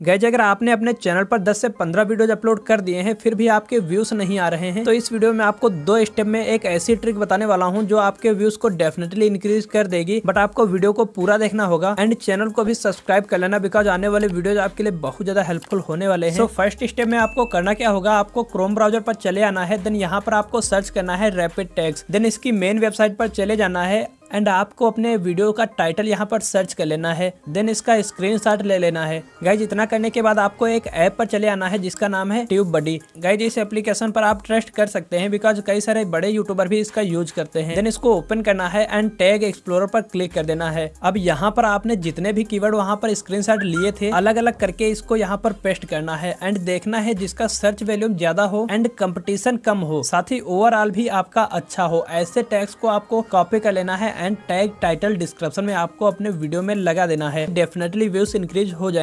Guys, अगर आपने अपने चैनल पर 10 से 15 वीडियोज़ अपलोड कर दिए हैं, फिर भी आपके व्यूज़ नहीं आ रहे हैं तो इस वीडियो में आपको दो स्टेप में एक ऐसी ट्रिक बताने वाला हूँ जो आपके व्यूज़ को डेफिनेटली इंक्रीज कर देगी बट आपको वीडियो को पूरा देखना होगा एंड चैनल को भी सब्सक्राइब कर लेना बिकॉज़ आने वाले वीडियो आपके लिए बहुत ज़्यादा हेल्पफुल होने वाले हैं। तो फ़र्स्ट स्टेप में आपको करना क्या होगा, आपको क्रोम ब्राउज़र पर चले आना है देन यहाँ पर आपको सर्च करना है रेपिड टैक्स देन इसकी मेन वेबसाइट पर चले जाना है एंड आपको अपने वीडियो का टाइटल यहाँ पर सर्च कर लेना है देन इसका स्क्रीनशॉट ले लेना है। गाइज़ इतना करने के बाद आपको एक ऐप पर चले आना है, जिसका नाम है ट्यूब बडी गाइज़ इस एप्लीकेशन पर आप ट्रस्ट कर सकते हैं बिकॉज़ कई सारे बड़े यूट्यूबर भी इसका यूज़ करते हैं। देन इसको ओपन करना है एंड टैग एक्सप्लोर पर क्लिक कर देना है। अब यहाँ पर आपने जितने भी कीवर्ड वहाँ पर स्क्रीन लिए थे अलग अलग करके इसको यहाँ पर पेस्ट करना है। एंड देखना है जिसका सर्च वैल्यूम ज़्यादा हो एंड कम्पिटिशन कम हो। साथ ही ओवरऑल भी आपका अच्छा हो। ऐसे टैग्स को आपको कॉपी कर लेना है एंड टैग टाइटल डिस्क्रिप्शन में आपको अपने वीडियो में लगा देना है। डेफिनेटली व्यूज़ इंक्रीज हो जाएँगे